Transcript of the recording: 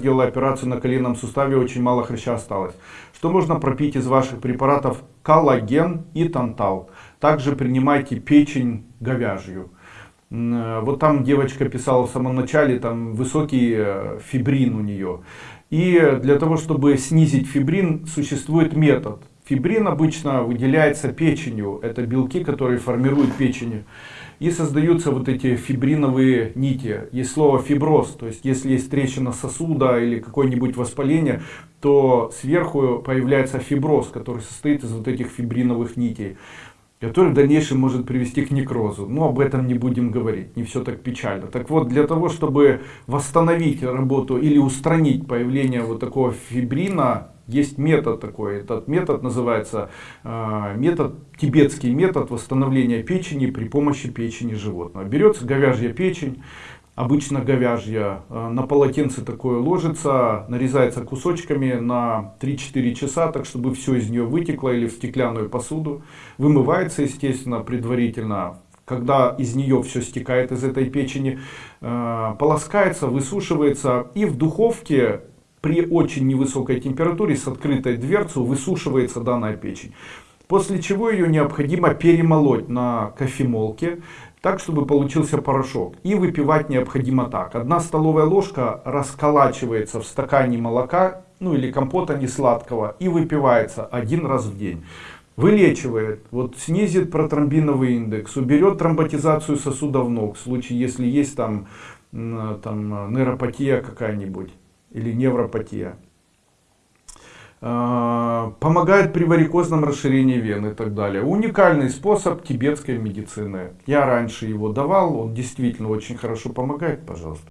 Делала операцию на коленном суставе, очень мало хряща осталось. Что можно пропить из ваших препаратов? Коллаген и тантал. Также принимайте печень говяжью. Э, вот там девочка писала в самом начале, там высокий э, фибрин у нее. И для того, чтобы снизить фибрин, существует метод. Фибрин обычно выделяется печенью. Это белки, которые формируют печень и создаются вот эти фибриновые нити. Есть слово фиброз, то есть если есть трещина сосуда или какое-нибудь воспаление, то сверху появляется фиброз, который состоит из вот этих фибриновых нитей который в дальнейшем может привести к некрозу. Но об этом не будем говорить, не все так печально. Так вот, для того, чтобы восстановить работу или устранить появление вот такого фибрина, есть метод такой. Этот метод называется э, метод, тибетский метод восстановления печени при помощи печени животного. Берется говяжья печень, обычно говяжья, э, на полотенце такое ложится, нарезается кусочками на 3-4 часа, так чтобы все из нее вытекло или в стеклянную посуду. Вымывается, естественно, предварительно когда из нее все стекает из этой печени, э, полоскается, высушивается и в духовке при очень невысокой температуре с открытой дверцей высушивается данная печень. После чего ее необходимо перемолоть на кофемолке, так чтобы получился порошок. И выпивать необходимо так. Одна столовая ложка расколачивается в стакане молока, ну или компота не сладкого, и выпивается один раз в день. Вылечивает, вот снизит протромбиновый индекс, уберет тромботизацию сосудов ног, в случае если есть там, там нейропатия какая-нибудь или невропатия. А, помогает при варикозном расширении вен и так далее. Уникальный способ тибетской медицины. Я раньше его давал, он действительно очень хорошо помогает, пожалуйста.